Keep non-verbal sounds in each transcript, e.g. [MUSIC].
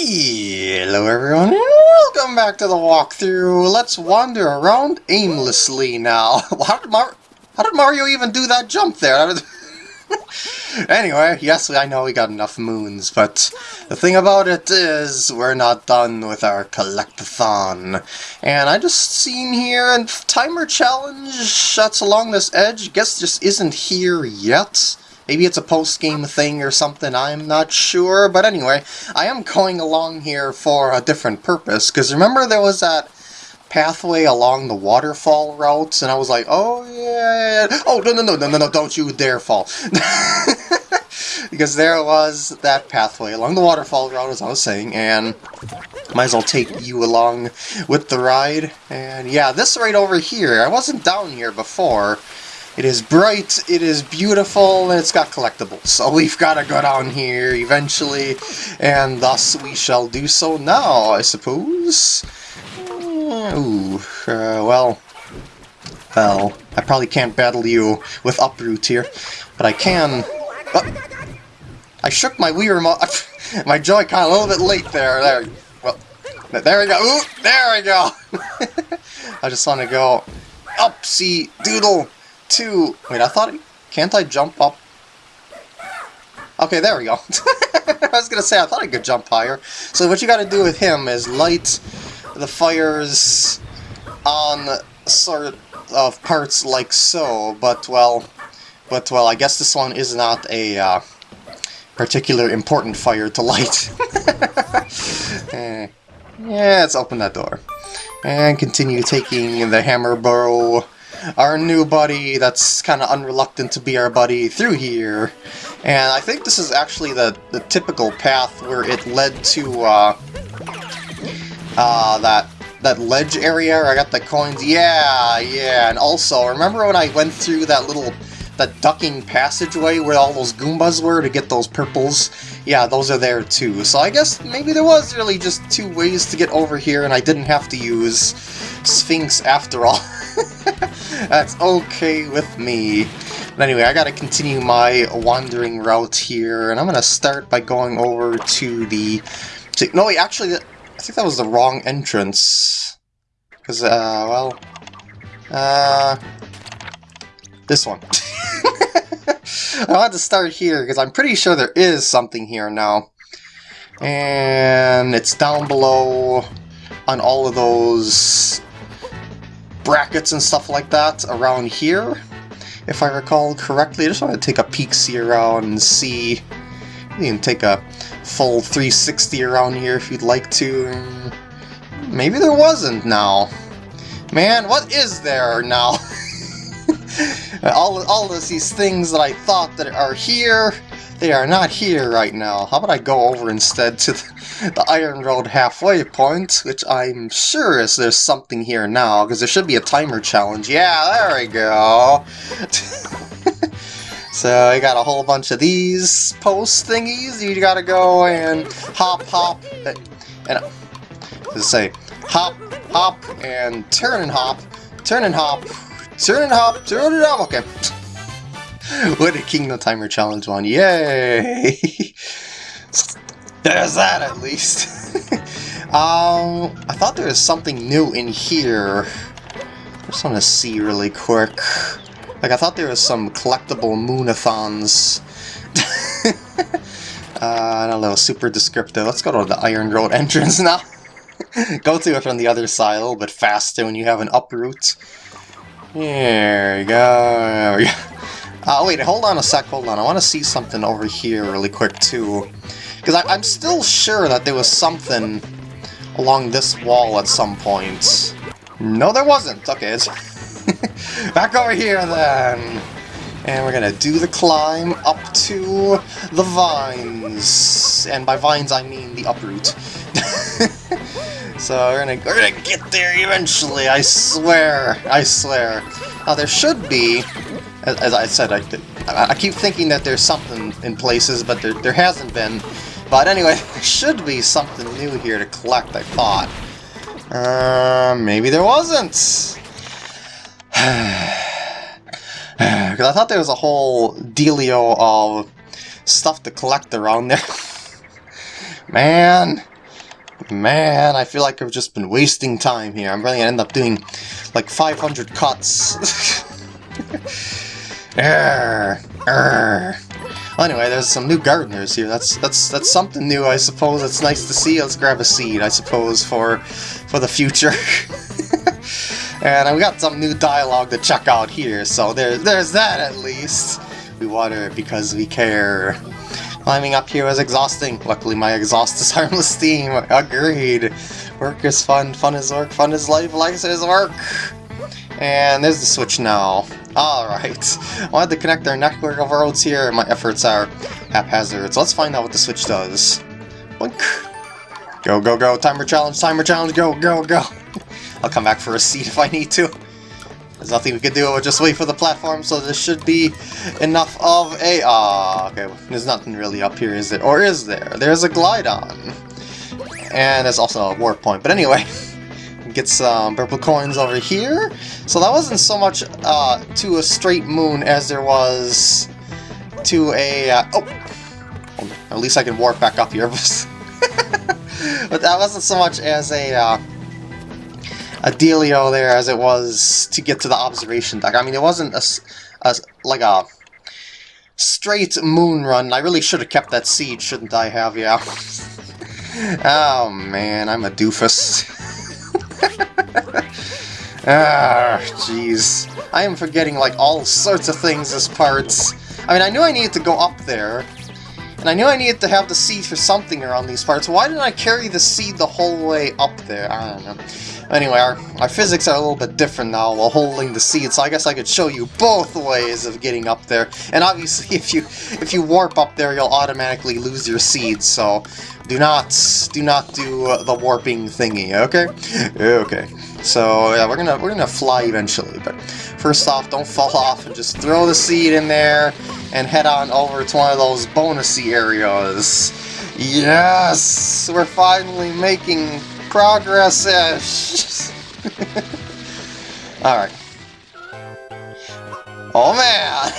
Hello everyone, welcome back to the walkthrough. Let's wander around aimlessly now. [LAUGHS] How did, Mar how did Mario even do that jump there? [LAUGHS] anyway, yes, I know we got enough moons, but the thing about it is we're not done with our collectathon. And I just seen here and timer challenge that's along this edge, guess just isn't here yet. Maybe it's a post-game thing or something, I'm not sure. But anyway, I am going along here for a different purpose. Because remember there was that pathway along the waterfall routes, and I was like, oh yeah, oh no no no no no no, don't you dare fall, [LAUGHS] because there was that pathway along the waterfall route, as I was saying, and might as well take you along with the ride, and yeah, this right over here, I wasn't down here before, it is bright, it is beautiful, and it's got collectibles. So we've got to go down here eventually, and thus we shall do so now, I suppose. Ooh, uh, well, well, I probably can't battle you with uproot here, but I can... Oh, I shook my Wii remote, [LAUGHS] my Joy-Con a little bit late there, there, well, there we go, Ooh, there we go! [LAUGHS] I just want to go up, see, doodle, two... Wait, I thought... Can't I jump up? Okay, there we go. [LAUGHS] I was going to say, I thought I could jump higher. So what you got to do with him is light the fires on sort of parts like so, but well... But, well, I guess this one is not a uh, particular important fire to light. [LAUGHS] eh. Yeah, let's open that door. And continue taking the hammer burrow our new buddy that's kind of unreluctant to be our buddy through here. And I think this is actually the, the typical path where it led to uh, uh, that that ledge area where I got the coins. Yeah, yeah. And also, remember when I went through that little that ducking passageway where all those Goombas were to get those purples? Yeah, those are there too. So I guess maybe there was really just two ways to get over here and I didn't have to use Sphinx after all. [LAUGHS] That's okay with me. But anyway, I gotta continue my wandering route here, and I'm gonna start by going over to the... To, no, wait, actually, I think that was the wrong entrance. Because, uh, well... Uh... This one. [LAUGHS] I want to start here, because I'm pretty sure there is something here now. And it's down below on all of those brackets and stuff like that around here, if I recall correctly. I just want to take a peek see around and see. You can take a full 360 around here if you'd like to. Maybe there wasn't now. Man, what is there now? [LAUGHS] all, all of these things that I thought that are here, they are not here right now. How about I go over instead to the, the Iron Road halfway point, which I'm sure is there's something here now, because there should be a timer challenge. Yeah, there we go. [LAUGHS] so I got a whole bunch of these post thingies. You gotta go and hop, hop, and, and say hop, hop, and turn and hop, turn and hop, turn and hop, turn and hop. Okay. [LAUGHS] Wooded Kingdom Timer Challenge one. Yay! [LAUGHS] There's that at least. [LAUGHS] um, I thought there was something new in here. I just want to see really quick. Like, I thought there was some collectible moonathons. uh, I don't know, super descriptive. Let's go to the Iron Road entrance now. go to it from the other side a little bit faster when you have an uproot. There we go. Uh, wait, hold on a sec, hold on. I want to see something over here really quick, too. Because I'm still sure that there was something along this wall at some point. No, there wasn't. Okay, it's [LAUGHS] back over here, then. And we're gonna do the climb up to the vines. And by vines, I mean the uproot. [LAUGHS] so we're gonna, we're gonna get there eventually, I swear. I swear. Now, there should be as, as I said, I, I keep thinking that there's something in places, but there, there hasn't been. But anyway, [LAUGHS] there should be something new here to collect, I thought. Uh, maybe there wasn't. [SIGHS] Because I thought there was a whole dealio of stuff to collect around there. [LAUGHS] Man, Man, I feel like I've just been wasting time here. I'm really gonna end up doing like 500 cuts. [LAUGHS] Arr, arr. Well, anyway, there's some new gardeners here. That's that's that's something new, I suppose. It's nice to see. Let's grab a seed, I suppose, for for the future. [LAUGHS] and we got some new dialogue to check out here, so there's there's that at least. We water because we care. Climbing up here was exhausting. Luckily my exhaust is [LAUGHS] harmless steam. Agreed. Work is fun, fun is work, fun is life, life is work. And there's the switch now. Alright. [LAUGHS] I wanted to connect our network of roads here. My efforts are haphazard. So let's find out what the switch does. Go, go, go. Timer challenge, timer challenge, go, go, go. [LAUGHS] I'll come back for a seat if I need to. There's nothing we can do, we'll just wait for the platform, so there should be enough of a... Ah, okay, there's nothing really up here, is there? Or is there? There's a Glydon. And there's also a warp point, but anyway... [LAUGHS] Get some purple coins over here. So that wasn't so much uh, to a straight moon as there was to a... Uh, oh! At least I can warp back up here. [LAUGHS] but that wasn't so much as a... Uh, a dealio there as it was to get to the observation deck. I mean, it wasn't a, a like a straight moon run. I really should have kept that seed, shouldn't I have, yeah? [LAUGHS] oh man, I'm a doofus. [LAUGHS] [LAUGHS] ah, jeez. I am forgetting like all sorts of things as parts. I mean, I knew I needed to go up there, and I knew I needed to have the seed for something around these parts. Why didn't I carry the seed the whole way up there? I don't know. Anyway, our, our physics are a little bit different now while holding the seed, so I guess I could show you both ways of getting up there. And obviously, [LAUGHS] if you if you warp up there, you'll automatically lose your seed, so do not do not do the warping thingy, okay? Okay. So yeah, we're gonna we're gonna fly eventually, but first off, don't fall [LAUGHS] off and just throw the seed in there and head on over to one of those bonusy areas. Yes, we're finally making progress-ish. [LAUGHS] Alright. Oh man!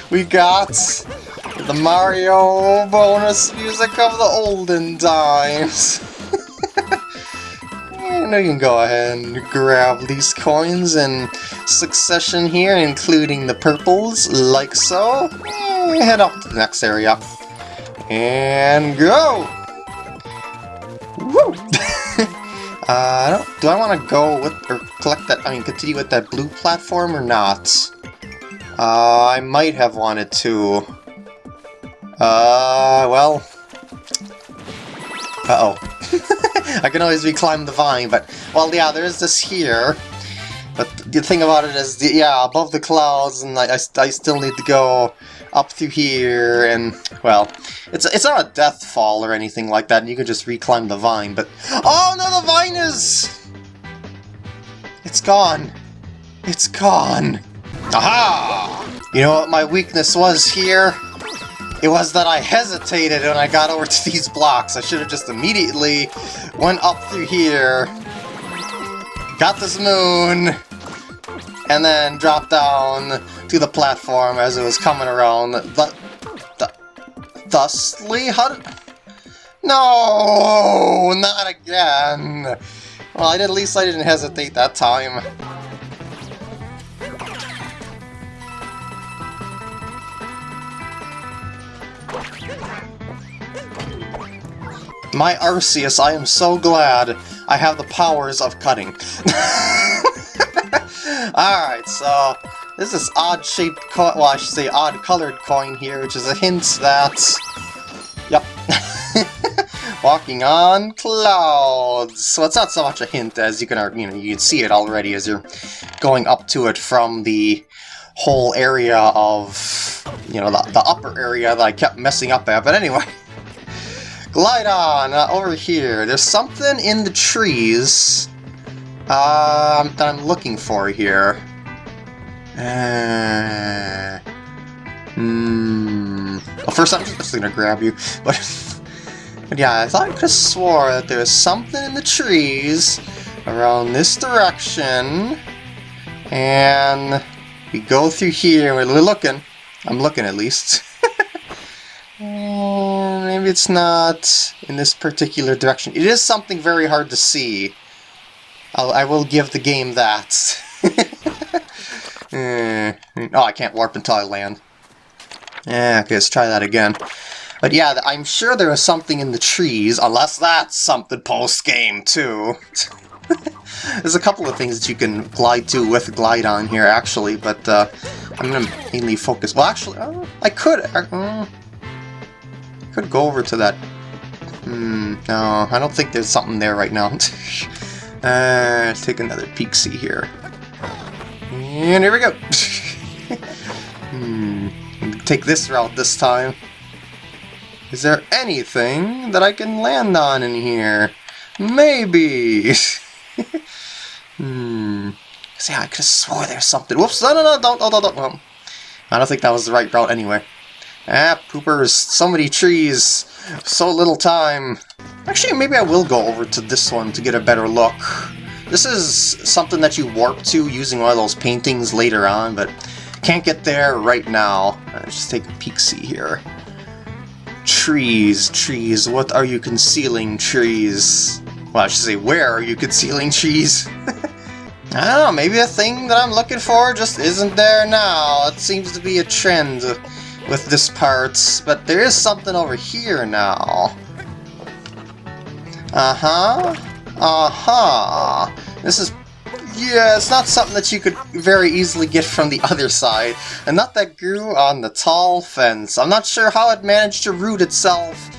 [LAUGHS] we got the Mario bonus music of the olden times. And you can go ahead and grab these coins in succession here, including the purples, like so. And head up to the next area. And go! Woo! [LAUGHS] uh, do I want to go with, or collect that, I mean, continue with that blue platform or not? Uh, I might have wanted to. Uh, well... Uh-oh. [LAUGHS] [LAUGHS] I can always reclimb the vine, but, well, yeah, there's this here. But the thing about it is, the, yeah, above the clouds, and I, I, I still need to go up through here, and, well, it's it's not a death fall or anything like that, and you can just reclimb the vine, but... Oh, no, the vine is... It's gone. It's gone. Aha! You know what my weakness was here? It was that I hesitated when I got over to these blocks. I should have just immediately went up through here, got this moon, and then dropped down to the platform as it was coming around. Th th thusly? How did... No! Not again! Well, at least I didn't hesitate that time. My Arceus, I am so glad I have the powers of cutting. [LAUGHS] Alright, so this is odd-shaped coin, well I should say odd-colored coin here, which is a hint that... Yep. [LAUGHS] Walking on clouds. So it's not so much a hint as you can, you know, you can see it already as you're going up to it from the whole area of, you know, the, the upper area that I kept messing up at. But anyway, [LAUGHS] Glydon, uh, over here. There's something in the trees uh, that I'm looking for here. Uh, hmm. Well, first I'm just gonna grab you, [LAUGHS] but, but yeah, I thought I could have swore that there was something in the trees around this direction, and we go through here, we're looking. I'm looking at least. Maybe it's not in this particular direction. It is something very hard to see. I'll, I will give the game that. [LAUGHS] eh. Oh, I can't warp until I land. Yeah, okay, let's try that again. But yeah, I'm sure there is something in the trees, unless that's something post-game, too. [LAUGHS] There's a couple of things that you can glide to with Glydon here, actually, but uh, I'm going to mainly focus... Well, actually, uh, I could... Uh, could go over to that... Hmm, no, I don't think there's something there right now. [LAUGHS] uh, take another peek see here. And here we go! [LAUGHS] hmm, take this route this time. Is there anything that I can land on in here? Maybe! [LAUGHS] hmm. See, I could have swore there's something. Whoops! No, no, no! Don't, don't, don't, don't. I don't think that was the right route anyway. Ah, poopers. So many trees. So little time. Actually, maybe I will go over to this one to get a better look. This is something that you warp to using one of those paintings later on, but can't get there right now. Let's just take a peek-see here. Trees, trees, what are you concealing, trees? Well, I should say, where are you concealing trees? I don't know, maybe a thing that I'm looking for just isn't there now. It seems to be a trend with this part, but there is something over here now. Uh-huh. Uh-huh. This is... Yeah, it's not something that you could very easily get from the other side. And not that grew on the tall fence. I'm not sure how it managed to root itself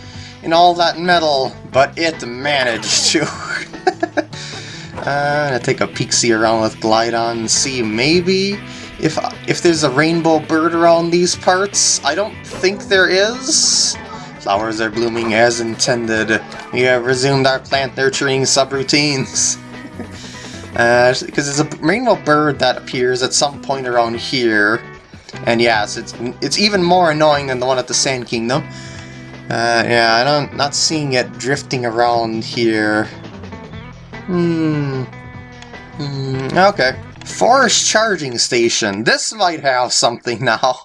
in all that metal, but it managed to. [LAUGHS] uh, I'm gonna take a peek-see around with Glydon and see maybe if, if there's a rainbow bird around these parts, I don't think there is. Flowers are blooming as intended. We have resumed our plant nurturing subroutines. [LAUGHS] uh, because there's a rainbow bird that appears at some point around here. And yes, it's it's even more annoying than the one at the Sand Kingdom. Uh, yeah, I don't not seeing it drifting around here. Hmm. Hmm. Okay. Forest Charging Station. This might have something now.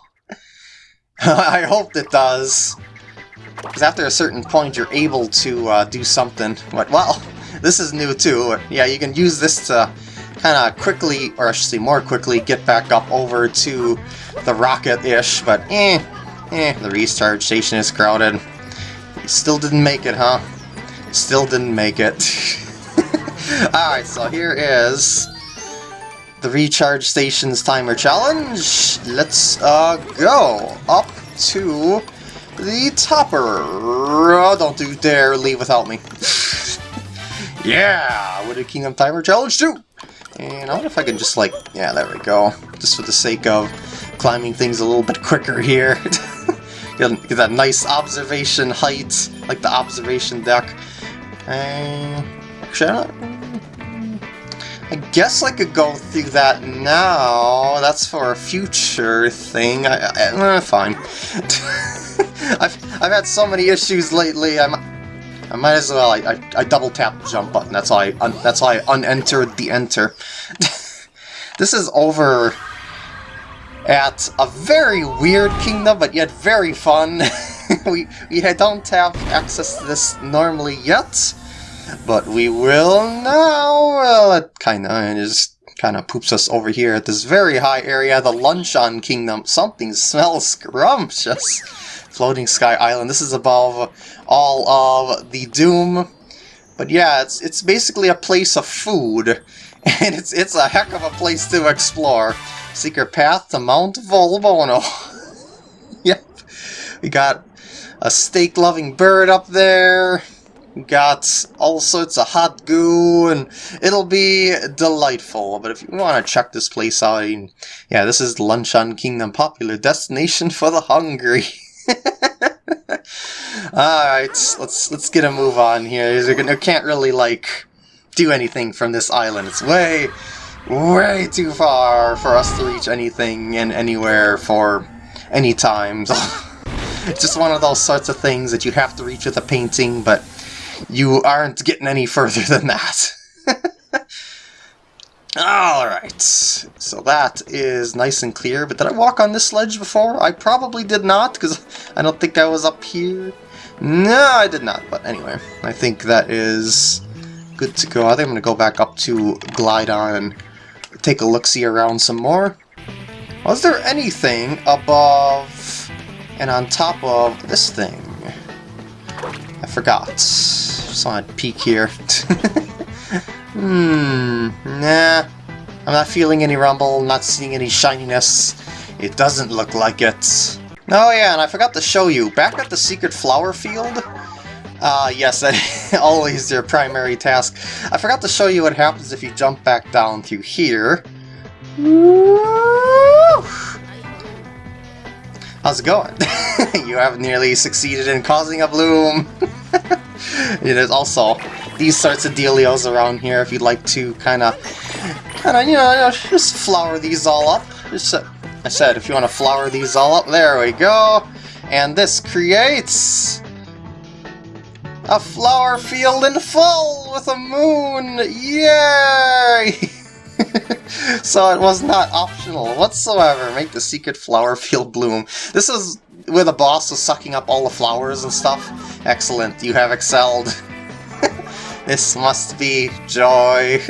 [LAUGHS] I hope it does. Because after a certain point, you're able to uh, do something. What? Well, [LAUGHS] this is new too. Yeah, you can use this to kind of quickly, or I should say more quickly, get back up over to the rocket-ish, but eh, eh, the recharge station is crowded. Still didn't make it, huh? Still didn't make it. [LAUGHS] Alright, so here is the Recharge Stations Timer Challenge. Let's uh, go up to the topper. Oh, don't do dare leave without me. [LAUGHS] yeah, Wooded Kingdom Timer Challenge too. And I wonder if I can just like, yeah, there we go. Just for the sake of climbing things a little bit quicker here. [LAUGHS] get, that nice observation height, like the observation deck. Uh, actually, I guess I could go through that now. That's for a future thing. I, I, eh, fine. [LAUGHS] I've, I've had so many issues lately. I'm, I might as well. I, I, I double tap the jump button. That's why I that's why I unentered the enter. [LAUGHS] this is over at a very weird kingdom, but yet very fun. [LAUGHS] we we don't have access to this normally yet. But we will now. Well, it kind of just kind of poops us over here at this very high area, the Luncheon Kingdom. Something smells scrumptious. Floating Sky Island. This is above all of the Doom. But yeah, it's it's basically a place of food, [LAUGHS] and it's it's a heck of a place to explore. Secret path to Mount Volbono. [LAUGHS] yep, we got a steak-loving bird up there got all sorts of hot goo, and it'll be delightful. But if you want to check this place out, yeah, this is Luncheon Kingdom, popular destination for the hungry. [LAUGHS] Alright, let's let's get a move on here. You can't really, like, do anything from this island. It's way, way too far for us to reach anything and anywhere for any time. [LAUGHS] it's just one of those sorts of things that you have to reach with a painting, but you aren't getting any further than that. [LAUGHS] Alright, so that is nice and clear, but did I walk on this ledge before? I probably did not, because I don't think I was up here. No, I did not, but anyway, I think that is good to go. I think I'm going to go back up to Glydon and take a look-see around some more. Was there anything above and on top of this thing? Forgot. Just to peek here. [LAUGHS] hmm, nah. I'm not feeling any rumble, not seeing any shininess. It doesn't look like it. Oh yeah, and I forgot to show you, back at the secret flower field, uh, yes, that [LAUGHS] always your primary task. I forgot to show you what happens if you jump back down through here. How's it going? [LAUGHS] you have nearly succeeded in causing a bloom. [LAUGHS] There's also these sorts of dealios around here if you'd like to kind of, kind of, you know, just flower these all up. Just, uh, I said, if you want to flower these all up, there we go. And this creates a flower field in full with a moon! Yay! [LAUGHS] so it was not optional whatsoever. Make the secret flower field bloom. This is where the boss was sucking up all the flowers and stuff. Excellent, you have excelled. [LAUGHS] this must be joy. [LAUGHS]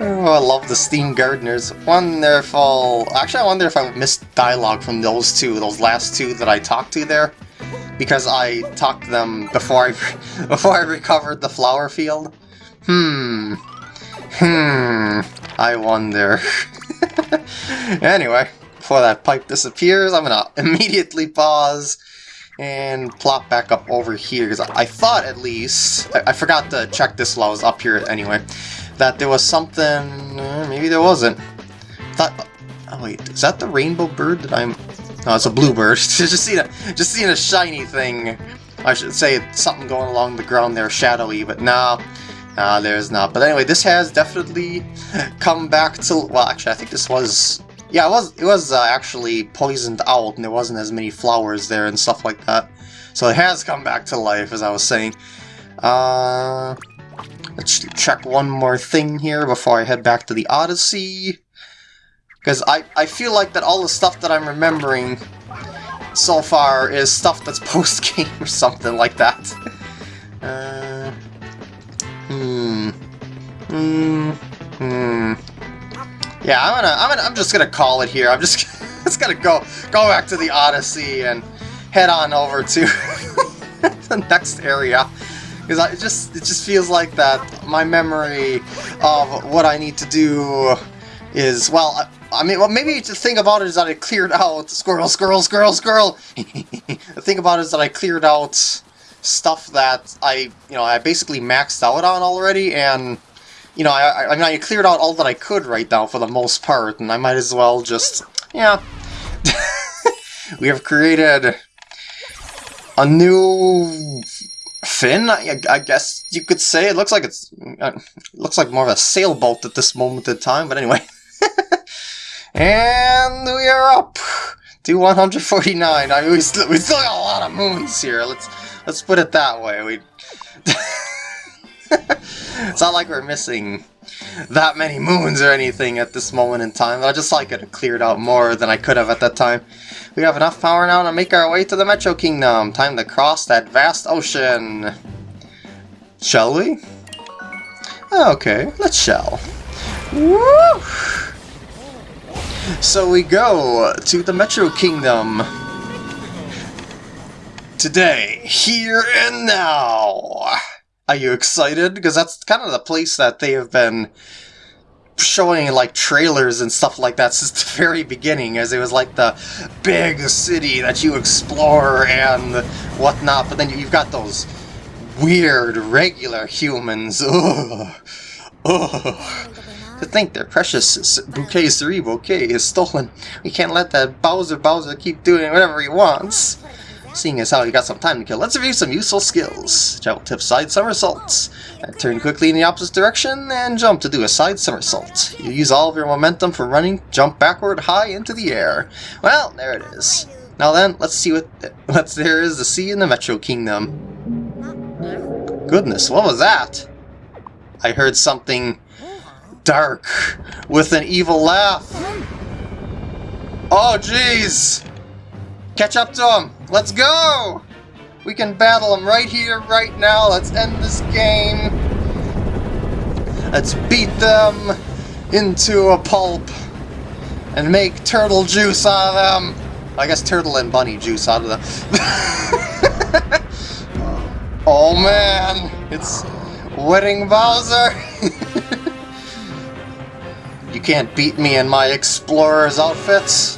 oh, I love the steam gardeners. Wonderful. Actually, I wonder if I missed dialogue from those two, those last two that I talked to there because I talked to them before I [LAUGHS] before I recovered the flower field. Hmm. Hmm. I wonder. anyway, before that pipe disappears, I'm gonna [LAUGHS] immediately pause and plop back up over here because I, thought at least I, I, forgot to check this while I was up here anyway that there was something. Uh, maybe there wasn't. Thought. Oh wait, is that the rainbow bird that I'm no, it's a bluebird. [LAUGHS] just seeing a just seeing a shiny thing. I should say something going along the ground there, shadowy, but no, nah, there's not. But anyway, this has definitely [LAUGHS] come back to. Well, actually, I think this was. Yeah, it was. It was uh, actually poisoned out, and there wasn't as many flowers there and stuff like that. So it has come back to life, as I was saying. Uh, let's check one more thing here before I head back to the Odyssey. Because I, I feel like that all the stuff that I'm remembering so far is stuff that's [LAUGHS] post-game or something like that. uh, hmm. Hmm. Hmm. Yeah, I'm gonna, I'm gonna, I'm just gonna call it here. I'm just, [LAUGHS] just gonna go, go back to the Odyssey and head on over to [LAUGHS] the next area because I just, it just feels like that my memory of what I need to do is well. I mean, well, maybe the thing about it is that I cleared out squirrel, squirrel, squirrel, squirrel. [LAUGHS] the thing about it is that I cleared out stuff that I, you know, I basically maxed out on already, and you know, I, I mean, I cleared out all that I could right now for the most part, and I might as well just, yeah. [LAUGHS] we have created a new fin, I, I, guess you could say. It looks like it's, uh, it looks like more of a sailboat at this moment in time, but anyway. [LAUGHS] And we are up to 149. I mean, we still, we still got a lot of moons here. Let's let's put it that way. We. [LAUGHS] [LAUGHS] it's not like we're missing that many moons or anything at this moment in time. I just like it cleared out more than I could have at that time. We have enough power now to make our way to the Metro Kingdom. Time to cross that vast ocean. Shall we? Okay, let's shall. Woo! So we go to the Metro Kingdom. Today, here and now. Are you excited? Because that's kind of the place that they have been showing like trailers and stuff like that since [LAUGHS] the very beginning, as it was like the big city that you explore and whatnot. But then you've got those weird regular humans. Ugh. Ugh. To think their precious Bouquet 3 bouquet is stolen. We can't let that Bowser Bowser keep doing whatever he wants. Seeing as how he got some time to kill, let's review some useful skills. Travel tip side somersaults. turn quickly in the opposite direction and jump to do a side somersault. You use all of your momentum for running, jump backward high into the air. Well, there it is. Now then, let's see what, [LAUGHS] what there is to see in the Metro Kingdom. Goodness, what was that? I heard something dark with an evil laugh. Oh, jeez! Catch up to him! Let's go! We can battle him right here, right now. Let's end this game. Let's beat them into a pulp and make turtle juice out of them. I guess turtle and bunny juice out of them. [LAUGHS] oh man, it's Wedding Bowser. [LAUGHS] you can't beat me in my explorer's outfits.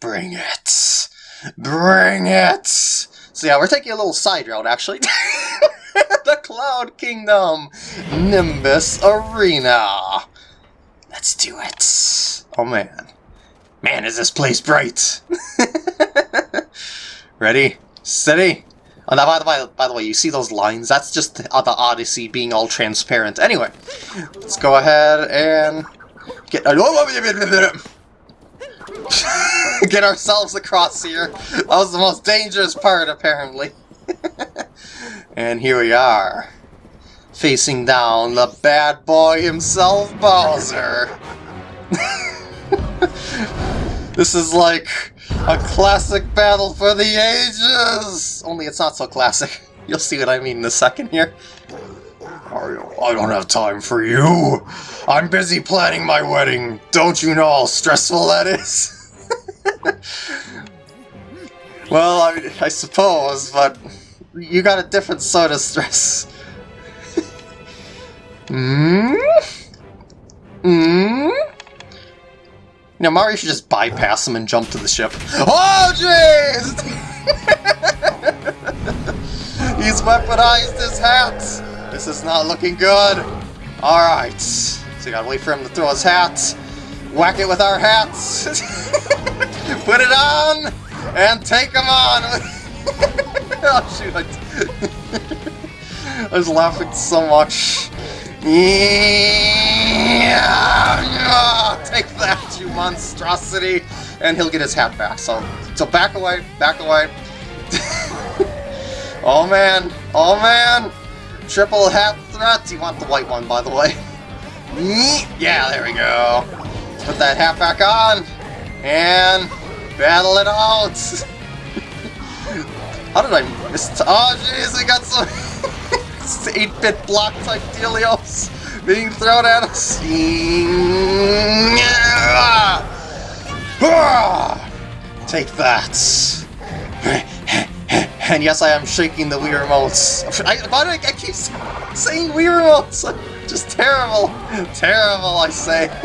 Bring it. Bring it. So yeah, we're taking a little side route actually. [LAUGHS] the Cloud Kingdom Nimbus Arena. Let's do it. Oh man. Man, is this place bright. [LAUGHS] Ready? Steady? Oh, now, by the, way, by the way, you see those lines? That's just the, uh, the Odyssey being all transparent. Anyway, let's go ahead and get... [LAUGHS] get ourselves across here. That was the most dangerous part, apparently. [LAUGHS] and here we are. Facing down the bad boy himself, Bowser. [LAUGHS] this is like a classic battle for the ages! Only it's not so classic. You'll see what I mean in a second here. I don't have time for you! I'm busy planning my wedding! Don't you know how stressful that is? [LAUGHS] well, I, I suppose, but you got a different sort of stress. [LAUGHS] Hmm? Hmm? You know, Mario should just bypass him and jump to the ship. Oh, [LAUGHS] jeez! He's weaponized his hat! This is not looking good. Alright. You gotta wait for him to throw his hat. Whack it with our hats. [LAUGHS] Put it on! And take him on! [LAUGHS] oh, shoot. I, [LAUGHS] I was laughing so much. Yeah! Oh, take that, you monstrosity! And he'll get his hat back, so so back away, back away. oh man, oh man! Triple hat threat! You want the white one, by the way. Yeah, there we go. Put that hat back on, and battle it out! [LAUGHS] How did I miss? Oh jeez, I got some... [LAUGHS] 8-bit block type dealios being thrown at us. [SIGHS] Take that. [LAUGHS] And yes, I am shaking the Wii remotes. I, why do I, I keep saying Wii remotes? [LAUGHS] Just terrible. Terrible, I say. [LAUGHS]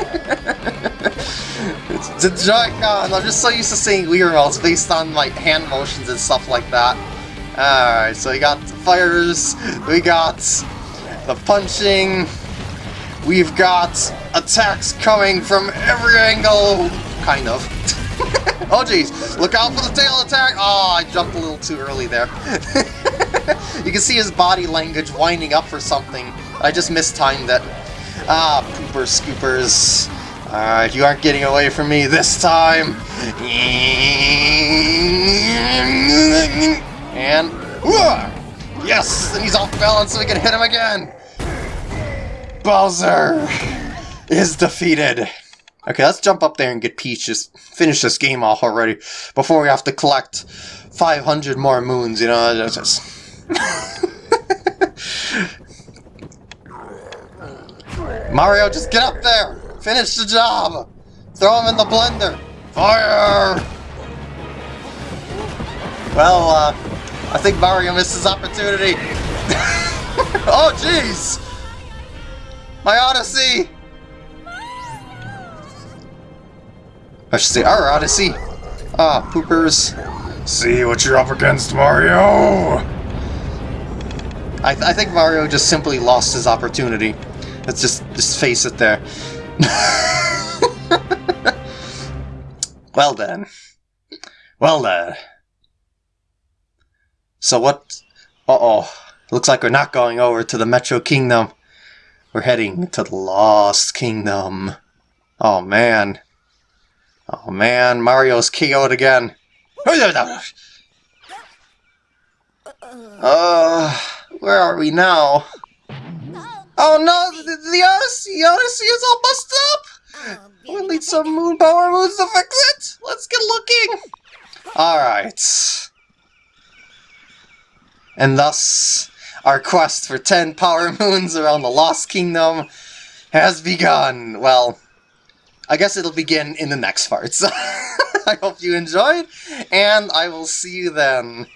it's the Joy-Con. I'm just so used to seeing Wii remotes based on like hand motions and stuff like that. Alright, so we got the fires, we got the punching, we've got attacks coming from every angle, kind of. [LAUGHS] [LAUGHS] oh jeez, look out for the tail attack! Oh, I jumped a little too early there. [LAUGHS] you can see his body language winding up for something. I just mistimed it. Ah, poopers, scoopers. Alright, you aren't getting away from me this time. And... Yes! And he's off balance so we can hit him again! Bowser is defeated. Okay, let's jump up there and get Peach. Just finish this game off already before we have to collect 500 more moons, you know, just... [LAUGHS] Mario, just get up there! Finish the job! Throw him in the blender! Fire! Well, uh, I think Mario missed his opportunity. [LAUGHS] oh, jeez! My Odyssey! I should say our Odyssey. Ah, poopers. See what you're up against, Mario! I, th I think Mario just simply lost his opportunity. Let's just, just face it there. [LAUGHS] well then. Well then. So what... Uh-oh. Looks like we're not going over to the Metro Kingdom. We're heading to the Lost Kingdom. Oh, man. Oh, man. Mario's KO'd again. Uh, where are we now? Oh no, the, the Odyssey, Odyssey is all busted up! We'll need some moon power moons to fix it! Let's get looking! Alright. And thus, our quest for 10 power [LAUGHS] moons around the Lost Kingdom has begun. Well, I guess it'll begin in the next part. So [LAUGHS] I hope you enjoyed, and I will see you then.